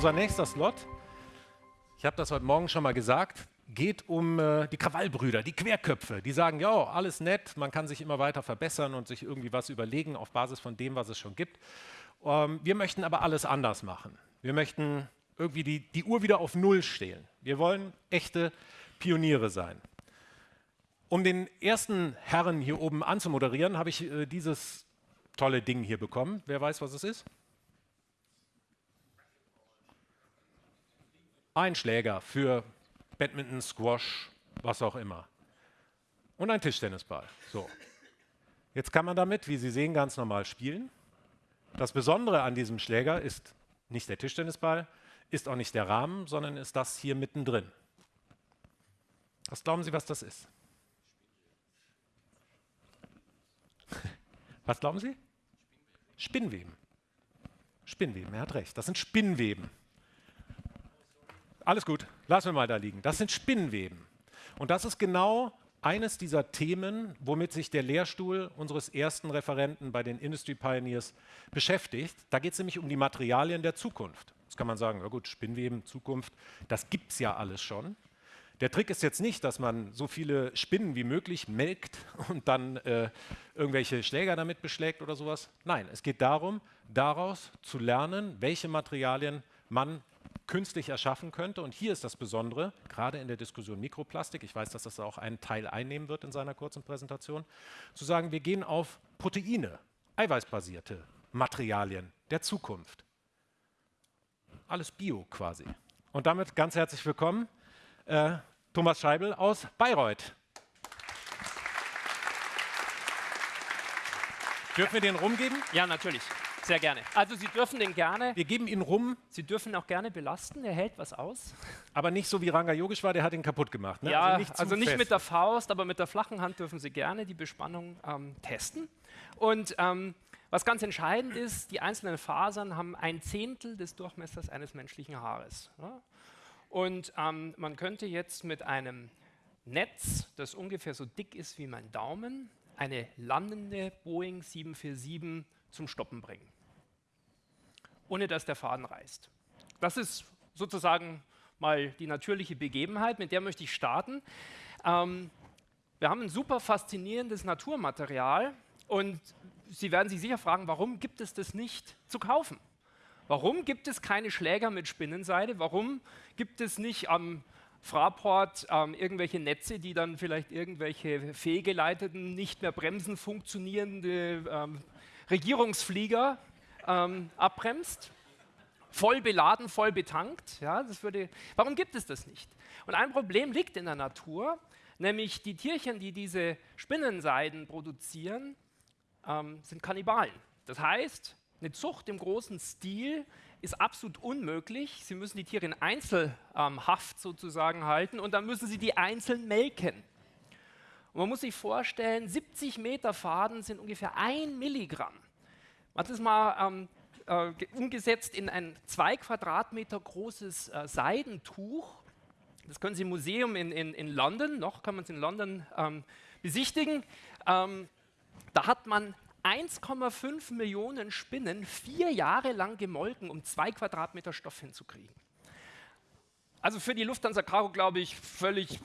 Unser nächster Slot, ich habe das heute Morgen schon mal gesagt, geht um äh, die Krawallbrüder, die Querköpfe. Die sagen, ja, alles nett, man kann sich immer weiter verbessern und sich irgendwie was überlegen auf Basis von dem, was es schon gibt. Ähm, wir möchten aber alles anders machen. Wir möchten irgendwie die, die Uhr wieder auf Null stehen. Wir wollen echte Pioniere sein. Um den ersten Herren hier oben anzumoderieren, habe ich äh, dieses tolle Ding hier bekommen. Wer weiß, was es ist? Ein Schläger für Badminton, Squash, was auch immer. Und ein Tischtennisball. So. Jetzt kann man damit, wie Sie sehen, ganz normal spielen. Das Besondere an diesem Schläger ist nicht der Tischtennisball, ist auch nicht der Rahmen, sondern ist das hier mittendrin. Was glauben Sie, was das ist? Was glauben Sie? Spinnweben. Spinnweben, er hat recht. Das sind Spinnweben. Alles gut, lassen wir mal da liegen. Das sind Spinnweben. Und das ist genau eines dieser Themen, womit sich der Lehrstuhl unseres ersten Referenten bei den Industry Pioneers beschäftigt. Da geht es nämlich um die Materialien der Zukunft. Jetzt kann man sagen, ja gut, Spinnweben, Zukunft, das gibt es ja alles schon. Der Trick ist jetzt nicht, dass man so viele Spinnen wie möglich melkt und dann äh, irgendwelche Schläger damit beschlägt oder sowas. Nein, es geht darum, daraus zu lernen, welche Materialien man künstlich erschaffen könnte. Und hier ist das Besondere, gerade in der Diskussion Mikroplastik, ich weiß, dass das auch einen Teil einnehmen wird in seiner kurzen Präsentation, zu sagen, wir gehen auf Proteine, eiweißbasierte Materialien der Zukunft. Alles Bio quasi. Und damit ganz herzlich willkommen, äh, Thomas Scheibel aus Bayreuth. Dürfen wir den rumgeben? Ja, natürlich. Sehr gerne. Also Sie dürfen den gerne. Wir geben ihn rum. Sie dürfen auch gerne belasten, er hält was aus. Aber nicht so wie Ranga Yogeshwar, der hat ihn kaputt gemacht. Ne? Ja, also nicht, also nicht mit der Faust, aber mit der flachen Hand dürfen Sie gerne die Bespannung ähm, testen. Und ähm, was ganz entscheidend ist, die einzelnen Fasern haben ein Zehntel des Durchmessers eines menschlichen Haares. Ja? Und ähm, man könnte jetzt mit einem Netz, das ungefähr so dick ist wie mein Daumen, eine landende Boeing 747 zum Stoppen bringen ohne dass der Faden reißt. Das ist sozusagen mal die natürliche Begebenheit, mit der möchte ich starten. Ähm, wir haben ein super faszinierendes Naturmaterial und Sie werden sich sicher fragen, warum gibt es das nicht zu kaufen? Warum gibt es keine Schläger mit Spinnenseide? Warum gibt es nicht am Fraport ähm, irgendwelche Netze, die dann vielleicht irgendwelche fehlgeleiteten, nicht mehr bremsen funktionierende ähm, Regierungsflieger ähm, abbremst, voll beladen, voll betankt. Ja, das würde, warum gibt es das nicht? Und ein Problem liegt in der Natur, nämlich die Tierchen, die diese Spinnenseiden produzieren, ähm, sind Kannibalen. Das heißt, eine Zucht im großen Stil ist absolut unmöglich. Sie müssen die Tiere in Einzelhaft ähm, sozusagen halten und dann müssen sie die einzeln melken. Und man muss sich vorstellen, 70 Meter Faden sind ungefähr ein Milligramm. Man hat das mal ähm, äh, umgesetzt in ein zwei Quadratmeter großes äh, Seidentuch. Das können Sie im Museum in, in, in London, noch kann man es in London ähm, besichtigen. Ähm, da hat man 1,5 Millionen Spinnen vier Jahre lang gemolken, um zwei Quadratmeter Stoff hinzukriegen. Also für die Lufthansa Cargo glaube ich völlig,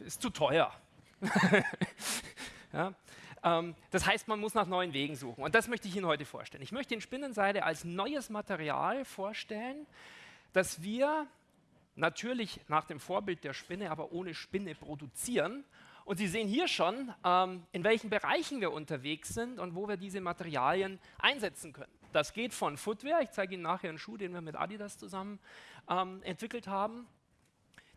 ist zu teuer. ja. Ähm, das heißt, man muss nach neuen Wegen suchen. Und das möchte ich Ihnen heute vorstellen. Ich möchte den Spinnenseide als neues Material vorstellen, das wir natürlich nach dem Vorbild der Spinne, aber ohne Spinne produzieren. Und Sie sehen hier schon, ähm, in welchen Bereichen wir unterwegs sind und wo wir diese Materialien einsetzen können. Das geht von Footwear, ich zeige Ihnen nachher einen Schuh, den wir mit Adidas zusammen ähm, entwickelt haben,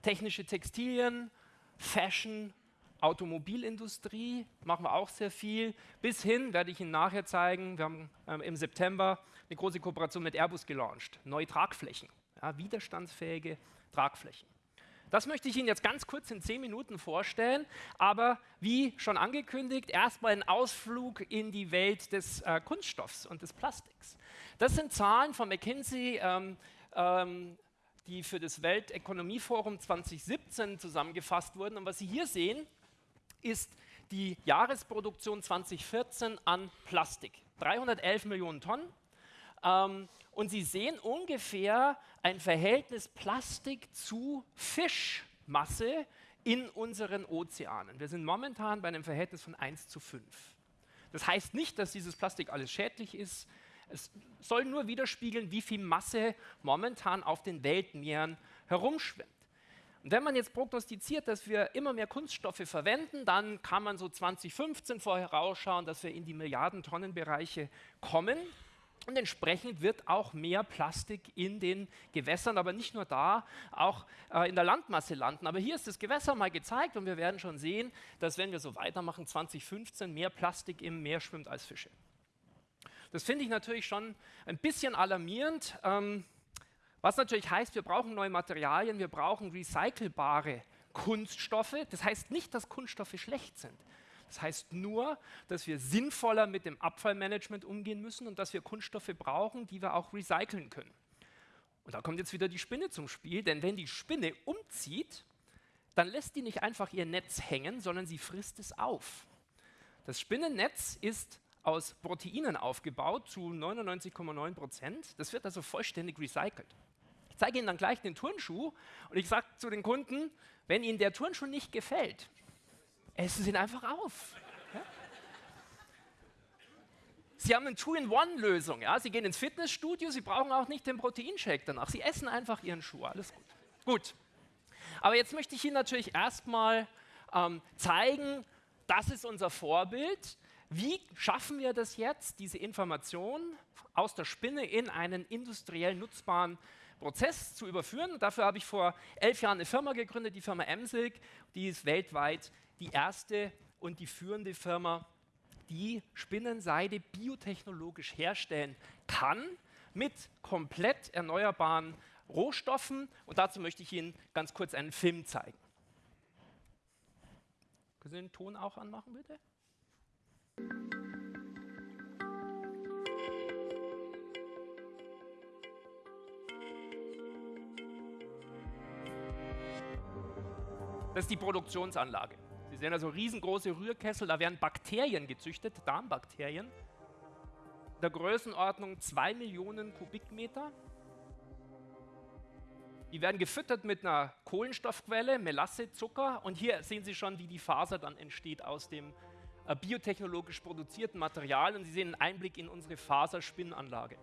technische Textilien, Fashion, Automobilindustrie machen wir auch sehr viel. Bis hin, werde ich Ihnen nachher zeigen, wir haben ähm, im September eine große Kooperation mit Airbus gelauncht. Neue Tragflächen, ja, widerstandsfähige Tragflächen. Das möchte ich Ihnen jetzt ganz kurz in zehn Minuten vorstellen, aber wie schon angekündigt, erstmal ein Ausflug in die Welt des äh, Kunststoffs und des Plastiks. Das sind Zahlen von McKinsey, ähm, ähm, die für das Weltökonomieforum 2017 zusammengefasst wurden. Und was Sie hier sehen, ist die Jahresproduktion 2014 an Plastik. 311 Millionen Tonnen. Ähm, und Sie sehen ungefähr ein Verhältnis Plastik zu Fischmasse in unseren Ozeanen. Wir sind momentan bei einem Verhältnis von 1 zu 5. Das heißt nicht, dass dieses Plastik alles schädlich ist. Es soll nur widerspiegeln, wie viel Masse momentan auf den Weltmeeren herumschwimmt. Und wenn man jetzt prognostiziert, dass wir immer mehr Kunststoffe verwenden, dann kann man so 2015 vorher rausschauen, dass wir in die Milliardentonnenbereiche kommen. Und entsprechend wird auch mehr Plastik in den Gewässern, aber nicht nur da, auch äh, in der Landmasse landen. Aber hier ist das Gewässer mal gezeigt und wir werden schon sehen, dass wenn wir so weitermachen, 2015 mehr Plastik im Meer schwimmt als Fische. Das finde ich natürlich schon ein bisschen alarmierend. Ähm, was natürlich heißt, wir brauchen neue Materialien, wir brauchen recycelbare Kunststoffe. Das heißt nicht, dass Kunststoffe schlecht sind. Das heißt nur, dass wir sinnvoller mit dem Abfallmanagement umgehen müssen und dass wir Kunststoffe brauchen, die wir auch recyceln können. Und da kommt jetzt wieder die Spinne zum Spiel, denn wenn die Spinne umzieht, dann lässt die nicht einfach ihr Netz hängen, sondern sie frisst es auf. Das Spinnennetz ist aus Proteinen aufgebaut zu 99,9 Prozent. Das wird also vollständig recycelt zeige Ihnen dann gleich den Turnschuh und ich sage zu den Kunden, wenn Ihnen der Turnschuh nicht gefällt, essen Sie ihn einfach auf. Sie haben eine Two-in-One-Lösung. Ja? Sie gehen ins Fitnessstudio, Sie brauchen auch nicht den Proteinshake danach. Sie essen einfach Ihren Schuh. Alles gut. Gut. Aber jetzt möchte ich Ihnen natürlich erstmal ähm, zeigen, das ist unser Vorbild. Wie schaffen wir das jetzt, diese Information aus der Spinne in einen industriell nutzbaren Prozess zu überführen. Dafür habe ich vor elf Jahren eine Firma gegründet, die Firma Emsilk. Die ist weltweit die erste und die führende Firma, die Spinnenseide biotechnologisch herstellen kann mit komplett erneuerbaren Rohstoffen. Und dazu möchte ich Ihnen ganz kurz einen Film zeigen. Können Sie den Ton auch anmachen, bitte? Das ist die Produktionsanlage. Sie sehen also riesengroße Rührkessel, da werden Bakterien gezüchtet, Darmbakterien, der Größenordnung 2 Millionen Kubikmeter. Die werden gefüttert mit einer Kohlenstoffquelle, Melasse, Zucker und hier sehen Sie schon, wie die Faser dann entsteht aus dem äh, biotechnologisch produzierten Material und Sie sehen einen Einblick in unsere Faserspinnanlage.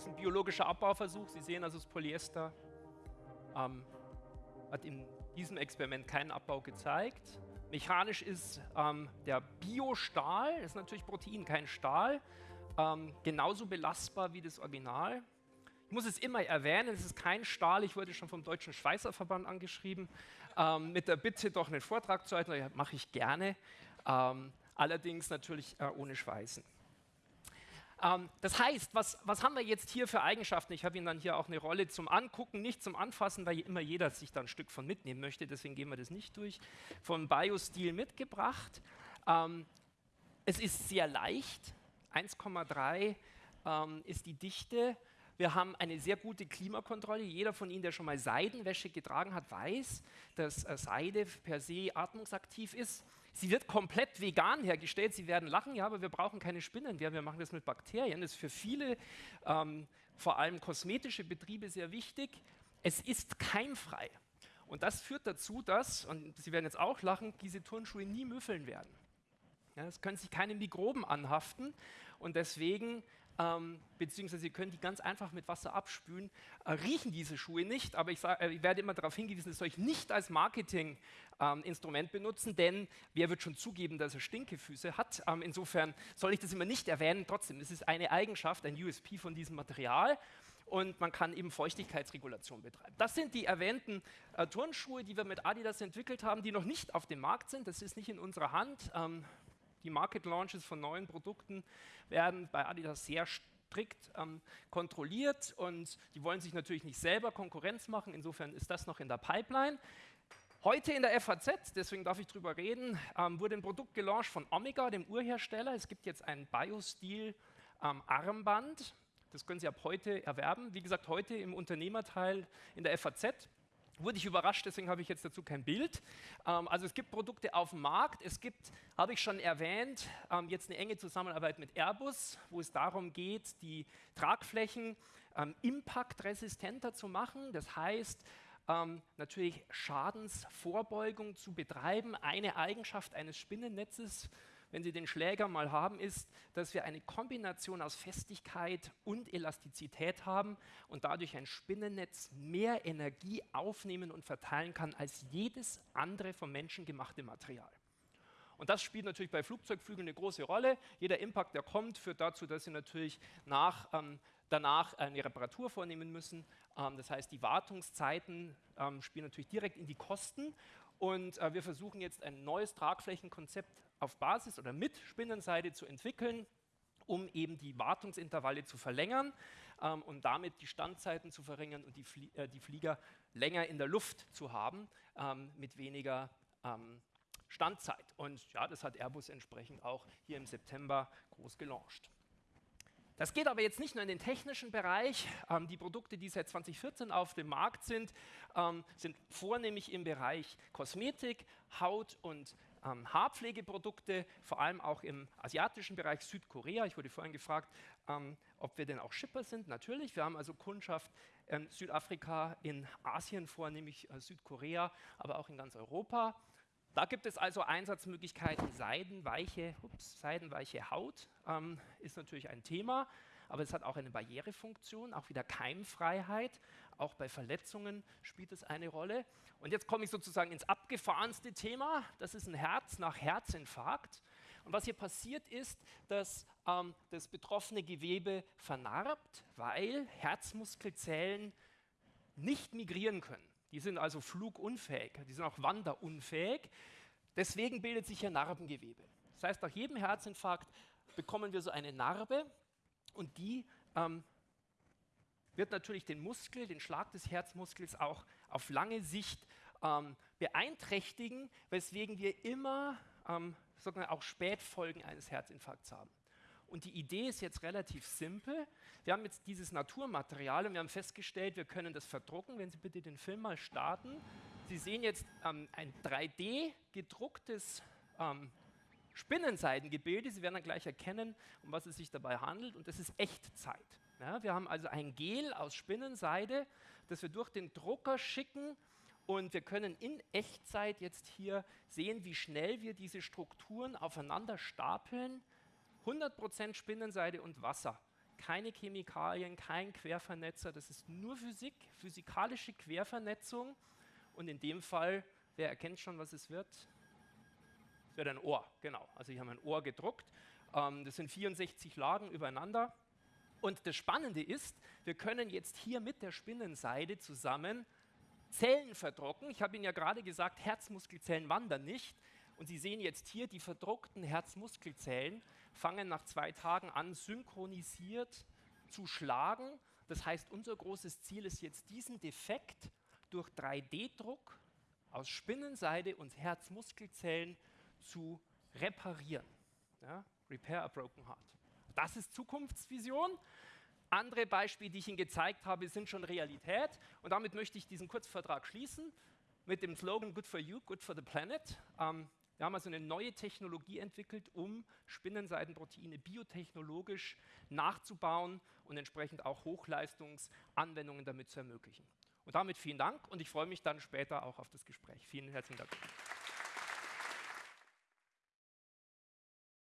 Das ist ein biologischer Abbauversuch. Sie sehen also das Polyester ähm, hat in diesem Experiment keinen Abbau gezeigt. Mechanisch ist ähm, der Biostahl, das ist natürlich Protein, kein Stahl, ähm, genauso belastbar wie das Original. Ich muss es immer erwähnen, es ist kein Stahl. Ich wurde schon vom Deutschen Schweißerverband angeschrieben, ähm, mit der Bitte, doch einen Vortrag zu halten. Mache ich gerne, ähm, allerdings natürlich äh, ohne Schweißen. Ähm, das heißt, was, was haben wir jetzt hier für Eigenschaften? Ich habe Ihnen dann hier auch eine Rolle zum Angucken, nicht zum Anfassen, weil immer jeder sich da ein Stück von mitnehmen möchte, deswegen gehen wir das nicht durch. Vom Biostil mitgebracht. Ähm, es ist sehr leicht, 1,3 ähm, ist die Dichte. Wir haben eine sehr gute Klimakontrolle. Jeder von Ihnen, der schon mal Seidenwäsche getragen hat, weiß, dass äh, Seide per se atmungsaktiv ist. Sie wird komplett vegan hergestellt. Sie werden lachen, ja, aber wir brauchen keine Spinnen mehr. Wir machen das mit Bakterien. Das ist für viele, ähm, vor allem kosmetische Betriebe, sehr wichtig. Es ist keimfrei. Und das führt dazu, dass, und Sie werden jetzt auch lachen, diese Turnschuhe nie müffeln werden. Ja, es können sich keine Mikroben anhaften und deswegen ähm, beziehungsweise Sie können die ganz einfach mit Wasser abspülen, äh, riechen diese Schuhe nicht, aber ich, sag, äh, ich werde immer darauf hingewiesen, das soll ich nicht als Marketinginstrument ähm, benutzen, denn wer wird schon zugeben, dass er Stinkefüße hat? Ähm, insofern soll ich das immer nicht erwähnen, trotzdem, es ist eine Eigenschaft, ein USP von diesem Material und man kann eben Feuchtigkeitsregulation betreiben. Das sind die erwähnten äh, Turnschuhe, die wir mit Adidas entwickelt haben, die noch nicht auf dem Markt sind. Das ist nicht in unserer Hand. Ähm, die Market Launches von neuen Produkten werden bei Adidas sehr strikt ähm, kontrolliert und die wollen sich natürlich nicht selber Konkurrenz machen. Insofern ist das noch in der Pipeline. Heute in der FAZ, deswegen darf ich drüber reden, ähm, wurde ein Produkt gelauncht von Omega, dem Urhersteller. Es gibt jetzt ein Biostil ähm, Armband. Das können Sie ab heute erwerben. Wie gesagt, heute im Unternehmerteil in der FAZ. Wurde ich überrascht, deswegen habe ich jetzt dazu kein Bild. Ähm, also es gibt Produkte auf dem Markt. Es gibt, habe ich schon erwähnt, ähm, jetzt eine enge Zusammenarbeit mit Airbus, wo es darum geht, die Tragflächen ähm, impactresistenter zu machen. Das heißt, ähm, natürlich Schadensvorbeugung zu betreiben. Eine Eigenschaft eines Spinnennetzes, wenn Sie den Schläger mal haben, ist, dass wir eine Kombination aus Festigkeit und Elastizität haben und dadurch ein Spinnennetz mehr Energie aufnehmen und verteilen kann als jedes andere vom Menschen gemachte Material. Und das spielt natürlich bei Flugzeugflügeln eine große Rolle. Jeder Impact, der kommt, führt dazu, dass Sie natürlich nach, ähm, danach eine Reparatur vornehmen müssen. Ähm, das heißt, die Wartungszeiten ähm, spielen natürlich direkt in die Kosten. Und äh, wir versuchen jetzt ein neues Tragflächenkonzept auf Basis oder mit Spinnenseide zu entwickeln, um eben die Wartungsintervalle zu verlängern ähm, und damit die Standzeiten zu verringern und die, Flie äh, die Flieger länger in der Luft zu haben ähm, mit weniger ähm, Standzeit. Und ja, das hat Airbus entsprechend auch hier im September groß gelauncht. Das geht aber jetzt nicht nur in den technischen Bereich. Ähm, die Produkte, die seit 2014 auf dem Markt sind, ähm, sind vornehmlich im Bereich Kosmetik, Haut- und ähm, Haarpflegeprodukte, vor allem auch im asiatischen Bereich Südkorea. Ich wurde vorhin gefragt, ähm, ob wir denn auch Shipper sind. Natürlich, wir haben also Kundschaft in Südafrika, in Asien vornehmlich äh, Südkorea, aber auch in ganz Europa. Da gibt es also Einsatzmöglichkeiten. Seidenweiche, ups, seidenweiche Haut ähm, ist natürlich ein Thema, aber es hat auch eine Barrierefunktion, auch wieder Keimfreiheit. Auch bei Verletzungen spielt es eine Rolle. Und jetzt komme ich sozusagen ins abgefahrenste Thema. Das ist ein Herz nach Herzinfarkt. Und was hier passiert ist, dass ähm, das betroffene Gewebe vernarbt, weil Herzmuskelzellen nicht migrieren können. Die sind also flugunfähig, die sind auch wanderunfähig. Deswegen bildet sich hier Narbengewebe. Das heißt, nach jedem Herzinfarkt bekommen wir so eine Narbe und die ähm, wird natürlich den Muskel, den Schlag des Herzmuskels auch auf lange Sicht ähm, beeinträchtigen, weswegen wir immer ähm, auch Spätfolgen eines Herzinfarkts haben. Und die Idee ist jetzt relativ simpel. Wir haben jetzt dieses Naturmaterial und wir haben festgestellt, wir können das verdrucken. Wenn Sie bitte den Film mal starten. Sie sehen jetzt ähm, ein 3D gedrucktes ähm, Spinnenseidengebilde. Sie werden dann gleich erkennen, um was es sich dabei handelt. Und das ist Echtzeit. Ja, wir haben also ein Gel aus Spinnenseide, das wir durch den Drucker schicken und wir können in Echtzeit jetzt hier sehen, wie schnell wir diese Strukturen aufeinander stapeln 100% Spinnenseide und Wasser. Keine Chemikalien, kein Quervernetzer, das ist nur Physik, physikalische Quervernetzung. Und in dem Fall, wer erkennt schon, was es wird? Wird ein Ohr, genau. Also ich habe ein Ohr gedruckt. Ähm, das sind 64 Lagen übereinander. Und das Spannende ist, wir können jetzt hier mit der Spinnenseide zusammen Zellen verdrucken. Ich habe Ihnen ja gerade gesagt, Herzmuskelzellen wandern nicht. Und Sie sehen jetzt hier die verdruckten Herzmuskelzellen fangen nach zwei Tagen an, synchronisiert zu schlagen. Das heißt, unser großes Ziel ist jetzt, diesen Defekt durch 3D-Druck aus Spinnenseide und Herzmuskelzellen zu reparieren. Ja? Repair a broken heart. Das ist Zukunftsvision. Andere Beispiele, die ich Ihnen gezeigt habe, sind schon Realität. Und damit möchte ich diesen Kurzvertrag schließen mit dem Slogan Good for You, Good for the Planet. Ähm, wir haben also eine neue Technologie entwickelt, um Spinnenseidenproteine biotechnologisch nachzubauen und entsprechend auch Hochleistungsanwendungen damit zu ermöglichen. Und damit vielen Dank und ich freue mich dann später auch auf das Gespräch. Vielen herzlichen Dank.